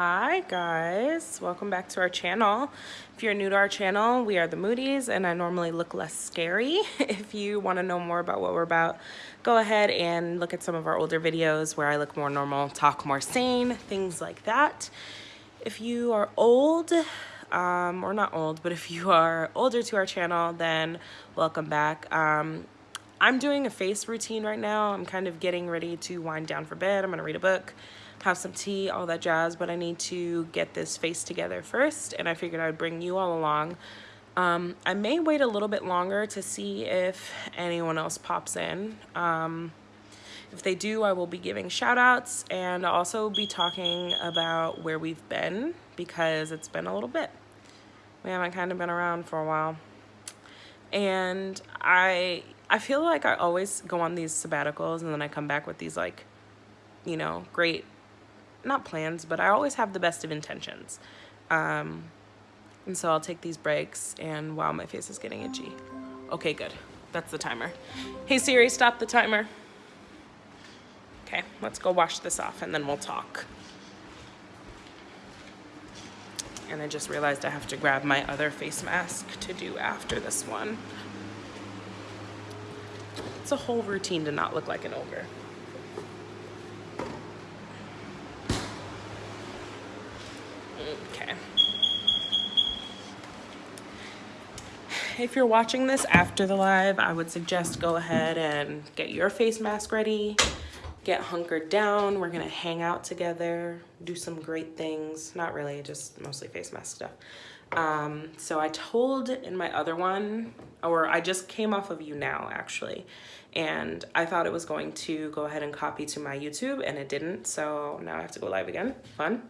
Hi guys, welcome back to our channel. If you're new to our channel, we are the Moodies and I normally look less scary. if you want to know more about what we're about, go ahead and look at some of our older videos where I look more normal, talk more sane, things like that. If you are old, um, or not old, but if you are older to our channel, then welcome back. Um, I'm doing a face routine right now. I'm kind of getting ready to wind down for bed. I'm gonna read a book have some tea, all that jazz, but I need to get this face together first, and I figured I'd bring you all along. Um, I may wait a little bit longer to see if anyone else pops in. Um, if they do, I will be giving shout outs and also be talking about where we've been because it's been a little bit. We haven't kind of been around for a while. And I I feel like I always go on these sabbaticals and then I come back with these like, you know, great not plans, but I always have the best of intentions. Um, and so I'll take these breaks and wow, my face is getting itchy. Okay, good. That's the timer. Hey Siri, stop the timer. Okay, let's go wash this off and then we'll talk. And I just realized I have to grab my other face mask to do after this one. It's a whole routine to not look like an ogre. Okay. If you're watching this after the live, I would suggest go ahead and get your face mask ready, get hunkered down. We're gonna hang out together, do some great things. Not really, just mostly face mask stuff. Um, so I told in my other one, or I just came off of YouNow actually, and I thought it was going to go ahead and copy to my YouTube and it didn't. So now I have to go live again, fun.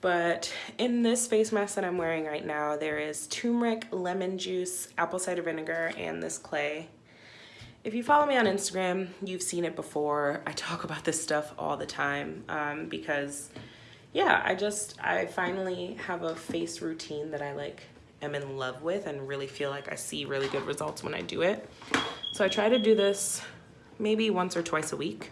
But in this face mask that I'm wearing right now, there is turmeric, lemon juice, apple cider vinegar, and this clay. If you follow me on Instagram, you've seen it before. I talk about this stuff all the time um, because, yeah, I just, I finally have a face routine that I like am in love with and really feel like I see really good results when I do it. So I try to do this maybe once or twice a week.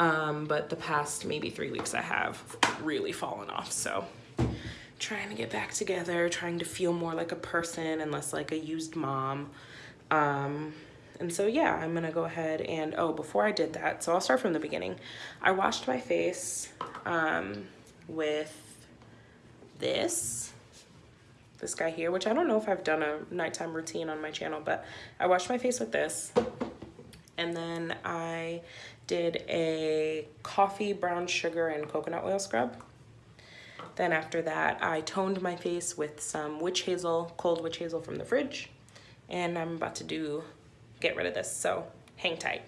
Um, but the past maybe three weeks I have really fallen off. So trying to get back together, trying to feel more like a person and less like a used mom. Um, and so yeah, I'm gonna go ahead and, oh, before I did that, so I'll start from the beginning. I washed my face um, with this, this guy here, which I don't know if I've done a nighttime routine on my channel, but I washed my face with this. And then I did a coffee, brown sugar, and coconut oil scrub. Then after that, I toned my face with some witch hazel, cold witch hazel from the fridge. And I'm about to do, get rid of this, so hang tight.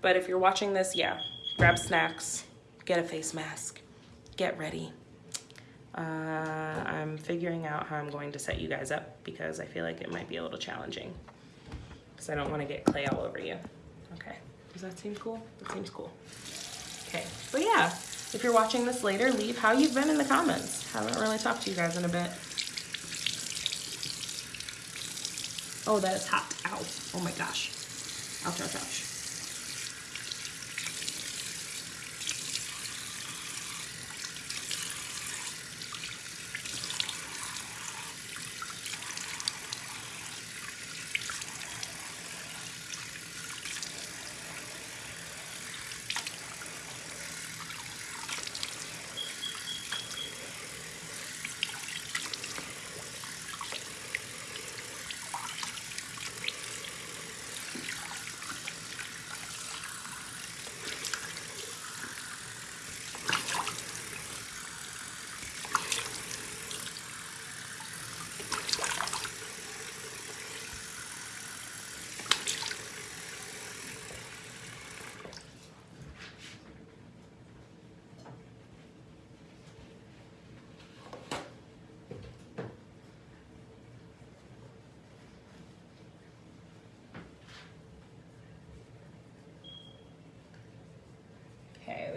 But if you're watching this, yeah, grab snacks, get a face mask, get ready. Uh, I'm figuring out how I'm going to set you guys up because I feel like it might be a little challenging because I don't want to get clay all over you. Okay. Does that seem cool? That seems cool. Okay, so yeah, if you're watching this later, leave how you've been in the comments. Haven't really talked to you guys in a bit. Oh, that is hot. Ow. Oh my gosh. Ouch, ouch, ouch.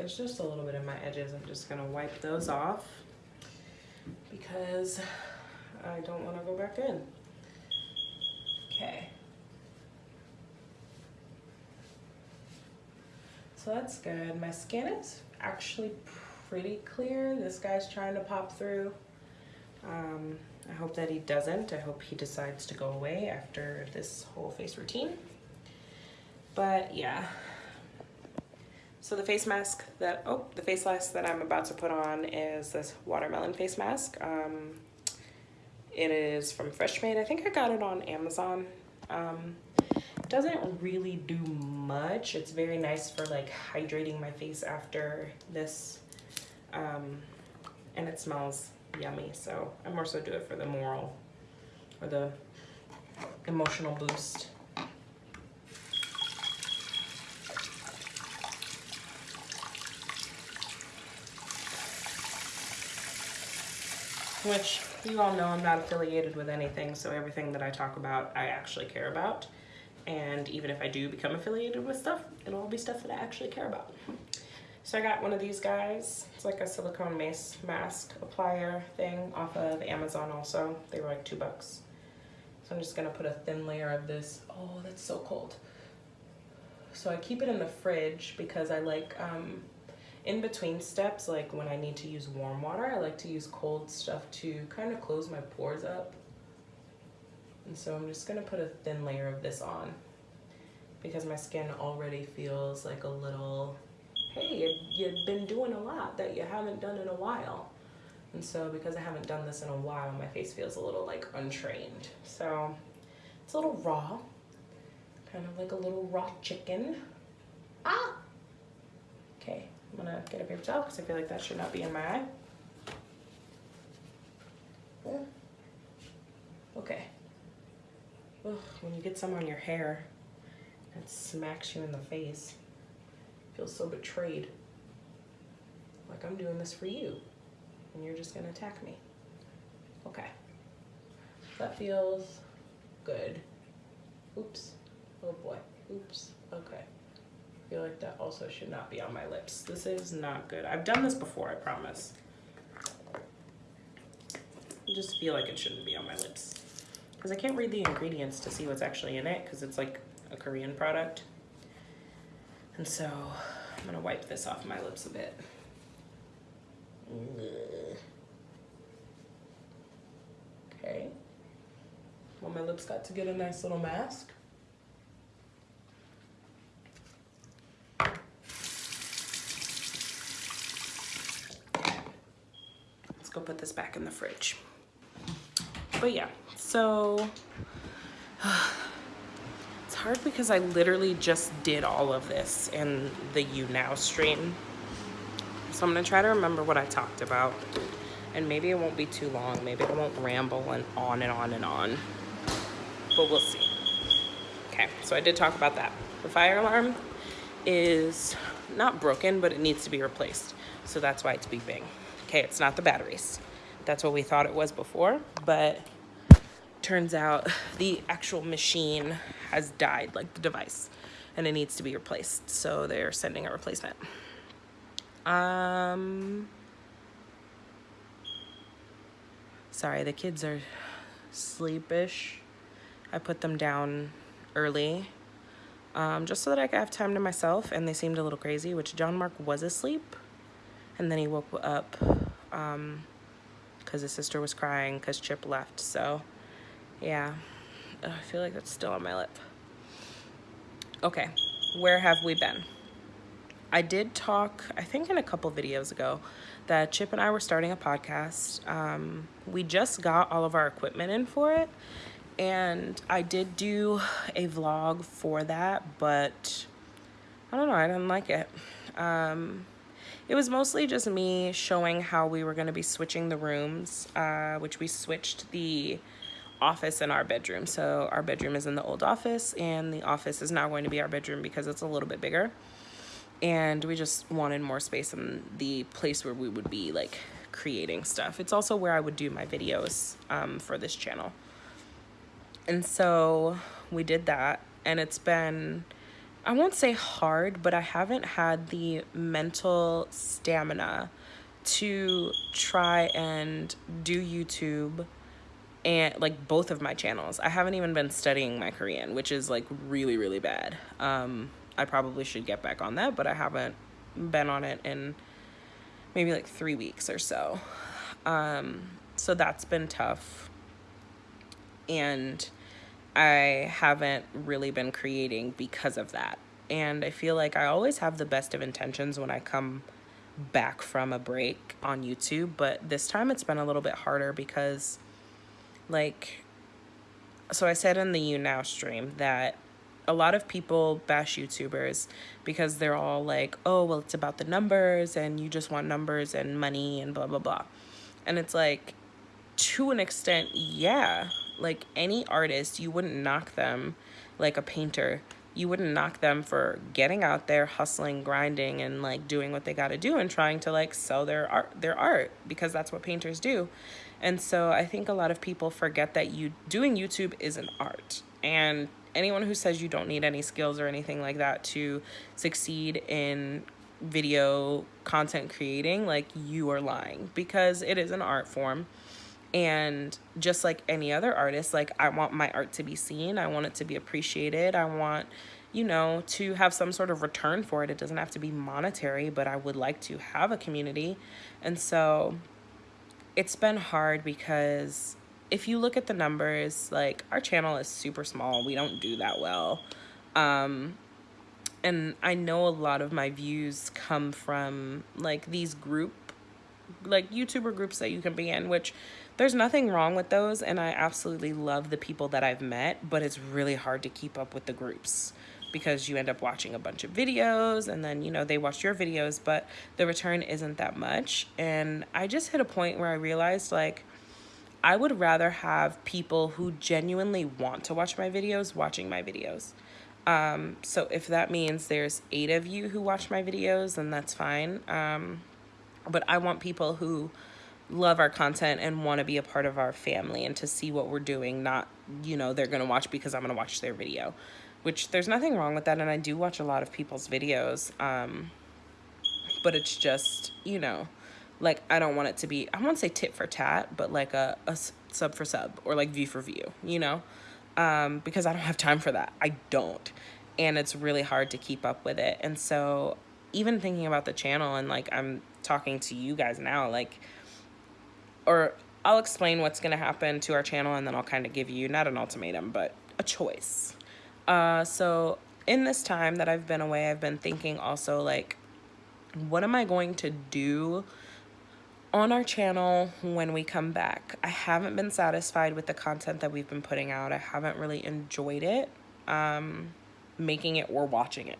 There's just a little bit in my edges. I'm just gonna wipe those off because I don't wanna go back in. Okay. So that's good. My skin is actually pretty clear. This guy's trying to pop through. Um, I hope that he doesn't. I hope he decides to go away after this whole face routine. But yeah. So the face mask that, oh, the face mask that I'm about to put on is this watermelon face mask. Um, it is from Freshmade. I think I got it on Amazon. Um, doesn't really do much. It's very nice for like hydrating my face after this. Um, and it smells yummy. So I more so do it for the moral or the emotional boost. Which you all know I'm not affiliated with anything, so everything that I talk about, I actually care about. And even if I do become affiliated with stuff, it'll all be stuff that I actually care about. So I got one of these guys. It's like a silicone mace mask applier thing off of Amazon also. They were like two bucks. So I'm just gonna put a thin layer of this. Oh, that's so cold. So I keep it in the fridge because I like, um, in between steps, like when I need to use warm water, I like to use cold stuff to kind of close my pores up. And so I'm just gonna put a thin layer of this on because my skin already feels like a little hey, you've been doing a lot that you haven't done in a while. And so because I haven't done this in a while, my face feels a little like untrained. So it's a little raw, kind of like a little raw chicken. Ah! Okay, I'm gonna get a paper towel because I feel like that should not be in my eye. Okay. Ugh, when you get some on your hair, it smacks you in the face Feels so betrayed. Like I'm doing this for you and you're just gonna attack me. Okay. That feels good. Oops. Oh boy. Oops. Okay. I feel like that also should not be on my lips. This is not good. I've done this before, I promise. I just feel like it shouldn't be on my lips. Because I can't read the ingredients to see what's actually in it because it's like a Korean product. And so I'm gonna wipe this off my lips a bit. Okay. Well, my lips got to get a nice little mask. Go put this back in the fridge. But yeah, so it's hard because I literally just did all of this in the YouNow stream. So I'm gonna try to remember what I talked about. And maybe it won't be too long. Maybe I won't ramble and on and on and on. But we'll see. Okay, so I did talk about that. The fire alarm is not broken, but it needs to be replaced. So that's why it's beeping. Okay, it's not the batteries. That's what we thought it was before, but turns out the actual machine has died, like the device, and it needs to be replaced. So they're sending a replacement. Um, sorry, the kids are sleepish. I put them down early um, just so that I could have time to myself, and they seemed a little crazy, which John Mark was asleep. And then he woke up because um, his sister was crying because Chip left. So yeah, I feel like that's still on my lip. Okay, where have we been? I did talk, I think in a couple videos ago, that Chip and I were starting a podcast. Um, we just got all of our equipment in for it, and I did do a vlog for that, but I don't know, I didn't like it. Um, it was mostly just me showing how we were going to be switching the rooms, uh, which we switched the office in our bedroom. So our bedroom is in the old office and the office is now going to be our bedroom because it's a little bit bigger. And we just wanted more space in the place where we would be like creating stuff. It's also where I would do my videos um, for this channel. And so we did that and it's been, I won't say hard, but I haven't had the mental stamina to try and do YouTube and like both of my channels. I haven't even been studying my Korean, which is like really, really bad. Um, I probably should get back on that, but I haven't been on it in maybe like three weeks or so. Um, so that's been tough. And I haven't really been creating because of that. And I feel like I always have the best of intentions when I come back from a break on YouTube, but this time it's been a little bit harder because, like, so I said in the YouNow stream that a lot of people bash YouTubers because they're all like, oh, well, it's about the numbers and you just want numbers and money and blah, blah, blah. And it's like, to an extent, yeah. Like any artist, you wouldn't knock them like a painter. You wouldn't knock them for getting out there, hustling, grinding, and like doing what they got to do and trying to like sell their art, their art because that's what painters do. And so I think a lot of people forget that you doing YouTube is an art. And anyone who says you don't need any skills or anything like that to succeed in video content creating, like you are lying because it is an art form. And just like any other artist, like I want my art to be seen, I want it to be appreciated, I want you know, to have some sort of return for it. It doesn't have to be monetary, but I would like to have a community. And so it's been hard because if you look at the numbers, like our channel is super small. We don't do that well. Um, and I know a lot of my views come from like these group, like YouTuber groups that you can be in, which there's nothing wrong with those. And I absolutely love the people that I've met, but it's really hard to keep up with the groups because you end up watching a bunch of videos and then, you know, they watch your videos, but the return isn't that much. And I just hit a point where I realized like, I would rather have people who genuinely want to watch my videos watching my videos. Um, so if that means there's eight of you who watch my videos, then that's fine. Um, but I want people who love our content and want to be a part of our family and to see what we're doing, not, you know, they're going to watch because I'm going to watch their video which there's nothing wrong with that. And I do watch a lot of people's videos. Um, but it's just, you know, like I don't want it to be, I won't say tit for tat, but like a, a sub for sub or like view for view, you know, um, because I don't have time for that. I don't. And it's really hard to keep up with it. And so even thinking about the channel and like I'm talking to you guys now, like, or I'll explain what's going to happen to our channel and then I'll kind of give you not an ultimatum, but a choice. Uh, so in this time that I've been away, I've been thinking also like, what am I going to do on our channel when we come back? I haven't been satisfied with the content that we've been putting out. I haven't really enjoyed it, um, making it or watching it.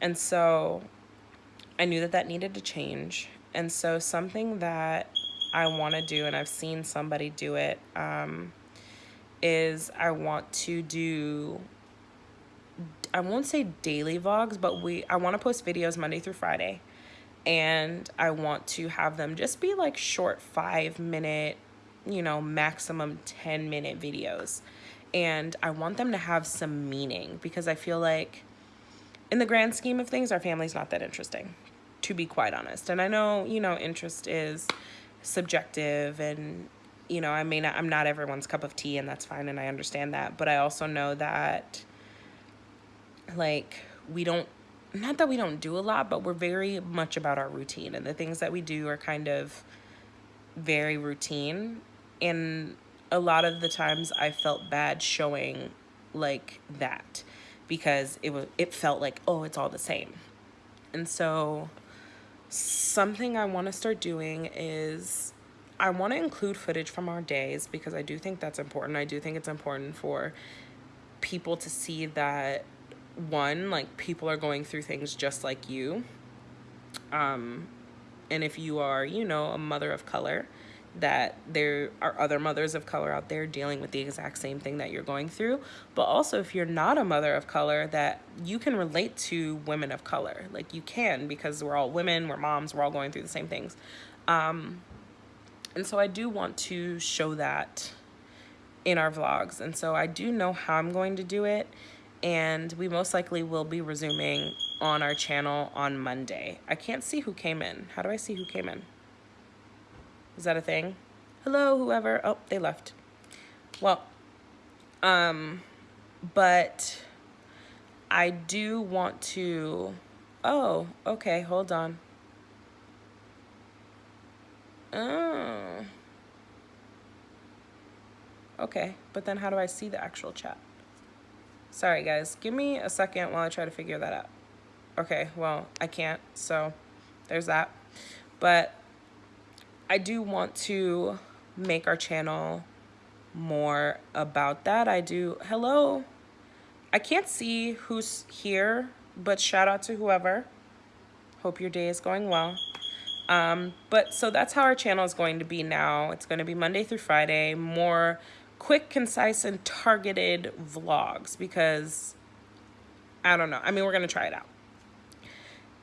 And so I knew that that needed to change. And so something that I want to do, and I've seen somebody do it, um, is I want to do I won't say daily vlogs, but we I want to post videos Monday through Friday. And I want to have them just be like short 5 minute, you know, maximum 10 minute videos. And I want them to have some meaning because I feel like in the grand scheme of things our family's not that interesting to be quite honest. And I know, you know, interest is subjective and you know, I mean, I'm not everyone's cup of tea and that's fine and I understand that, but I also know that like we don't not that we don't do a lot but we're very much about our routine and the things that we do are kind of very routine. And a lot of the times I felt bad showing like that because it was it felt like oh it's all the same. And so something I want to start doing is I want to include footage from our days because I do think that's important. I do think it's important for people to see that one, like people are going through things just like you. Um, and if you are, you know, a mother of color, that there are other mothers of color out there dealing with the exact same thing that you're going through. But also, if you're not a mother of color, that you can relate to women of color. Like you can because we're all women, we're moms, we're all going through the same things. Um, and so I do want to show that in our vlogs. And so I do know how I'm going to do it and we most likely will be resuming on our channel on Monday. I can't see who came in. How do I see who came in? Is that a thing? Hello, whoever. Oh, they left. Well, um, but I do want to, oh, okay, hold on. Oh. Okay, but then how do I see the actual chat? Sorry guys, give me a second while I try to figure that out. Okay, well, I can't, so there's that. But I do want to make our channel more about that. I do, hello. I can't see who's here, but shout out to whoever. Hope your day is going well. Um, but so that's how our channel is going to be now. It's going to be Monday through Friday, more quick, concise, and targeted vlogs because I don't know. I mean, we're going to try it out.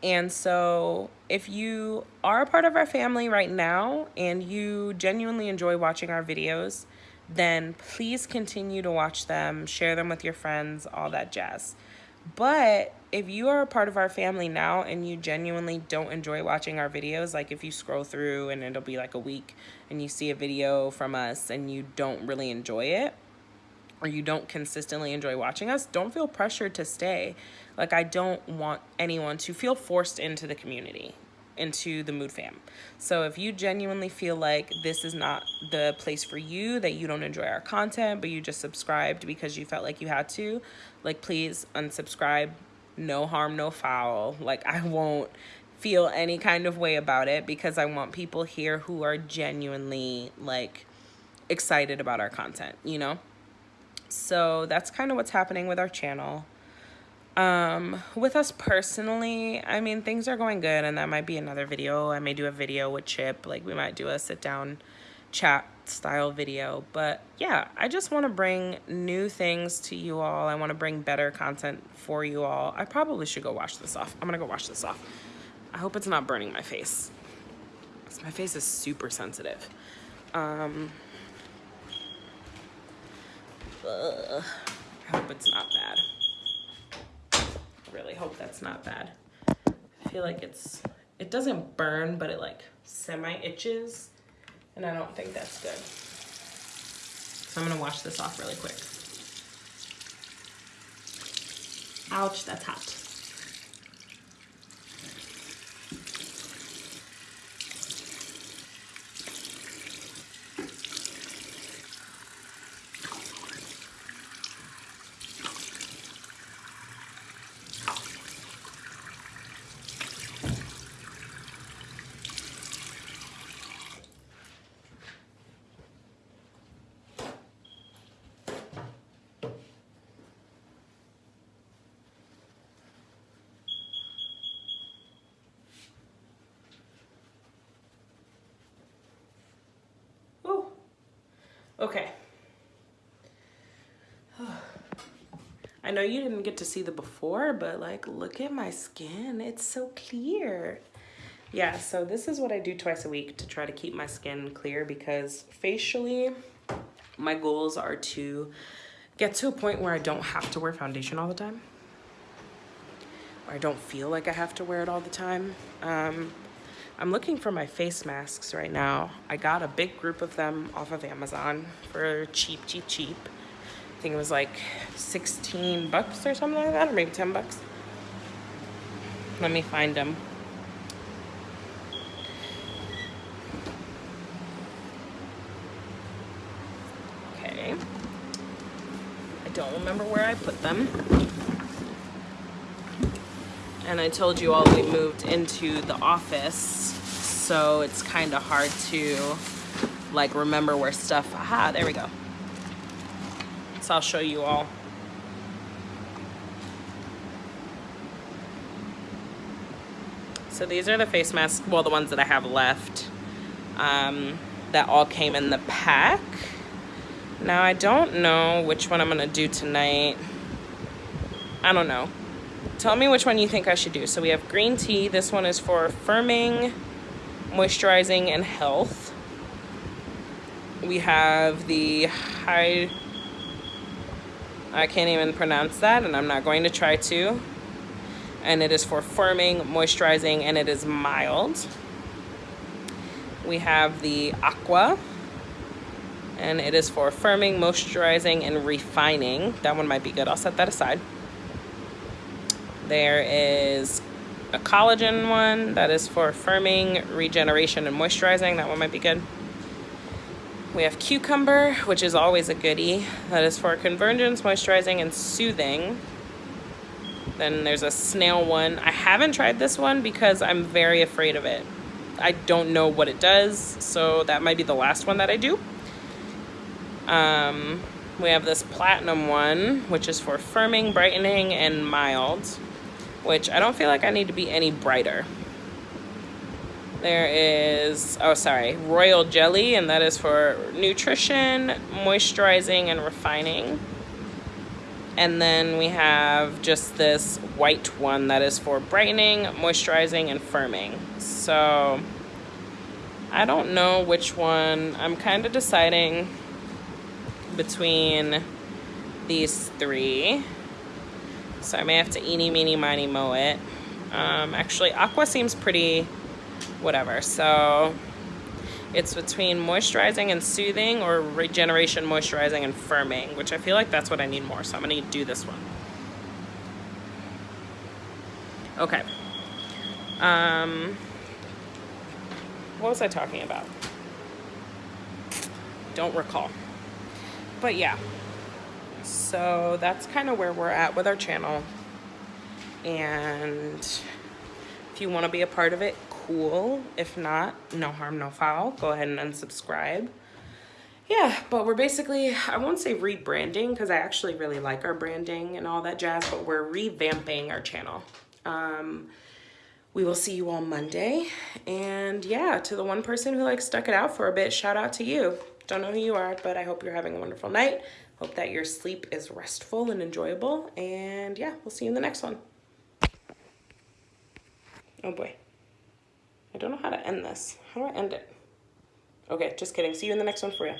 And so if you are a part of our family right now and you genuinely enjoy watching our videos, then please continue to watch them, share them with your friends, all that jazz. But if you are a part of our family now and you genuinely don't enjoy watching our videos, like if you scroll through and it'll be like a week and you see a video from us and you don't really enjoy it, or you don't consistently enjoy watching us, don't feel pressured to stay. Like, I don't want anyone to feel forced into the community, into the Mood Fam. So, if you genuinely feel like this is not the place for you, that you don't enjoy our content, but you just subscribed because you felt like you had to, like, please unsubscribe. No harm, no foul. Like, I won't feel any kind of way about it because I want people here who are genuinely, like, excited about our content, you know? So that's kind of what's happening with our channel. Um, with us personally, I mean, things are going good and that might be another video. I may do a video with Chip, like we might do a sit down chat style video. But yeah, I just want to bring new things to you all. I want to bring better content for you all. I probably should go wash this off. I'm going to go wash this off. I hope it's not burning my face. My face is super sensitive. Um, Ugh. I hope it's not bad. I really hope that's not bad. I feel like it's, it doesn't burn, but it like semi itches. And I don't think that's good. So I'm gonna wash this off really quick. Ouch, that's hot. Okay. I know you didn't get to see the before, but like, look at my skin. It's so clear. Yeah, so this is what I do twice a week to try to keep my skin clear because facially, my goals are to get to a point where I don't have to wear foundation all the time. Or I don't feel like I have to wear it all the time. Um, I'm looking for my face masks right now. I got a big group of them off of Amazon for cheap, cheap, cheap. I think it was like 16 bucks or something like that, or maybe 10 bucks. Let me find them. Okay. I don't remember where I put them and I told you all we moved into the office so it's kind of hard to like remember where stuff aha there we go. So I'll show you all. So these are the face masks well the ones that I have left um, that all came in the pack. Now I don't know which one I'm gonna do tonight. I don't know Tell me which one you think I should do. So we have green tea. This one is for firming, moisturizing, and health. We have the high, I can't even pronounce that and I'm not going to try to. And it is for firming, moisturizing, and it is mild. We have the aqua and it is for firming, moisturizing, and refining. That one might be good. I'll set that aside. There is a collagen one that is for firming, regeneration, and moisturizing. That one might be good. We have cucumber, which is always a goodie. That is for convergence, moisturizing, and soothing. Then there's a snail one. I haven't tried this one because I'm very afraid of it. I don't know what it does, so that might be the last one that I do. Um, we have this platinum one, which is for firming, brightening, and mild, which I don't feel like I need to be any brighter. There is, oh sorry, royal jelly, and that is for nutrition, moisturizing, and refining. And then we have just this white one that is for brightening, moisturizing, and firming. So I don't know which one. I'm kind of deciding between these three. So I may have to eeny, meeny, miny, mow it. Um, actually, aqua seems pretty whatever. So it's between moisturizing and soothing or regeneration, moisturizing, and firming, which I feel like that's what I need more. So I'm gonna do this one. Okay. Um, what was I talking about? Don't recall. But yeah. So that's kind of where we're at with our channel. And if you want to be a part of it, cool. If not, no harm, no foul. Go ahead and unsubscribe. Yeah, but we're basically, I won't say rebranding because I actually really like our branding and all that jazz, but we're revamping our channel. Um, we will see you all Monday. And yeah, to the one person who like stuck it out for a bit, shout out to you. Don't know who you are, but I hope you're having a wonderful night. Hope that your sleep is restful and enjoyable. And yeah, we'll see you in the next one. Oh boy. I don't know how to end this. How do I end it? Okay, just kidding. See you in the next one for you.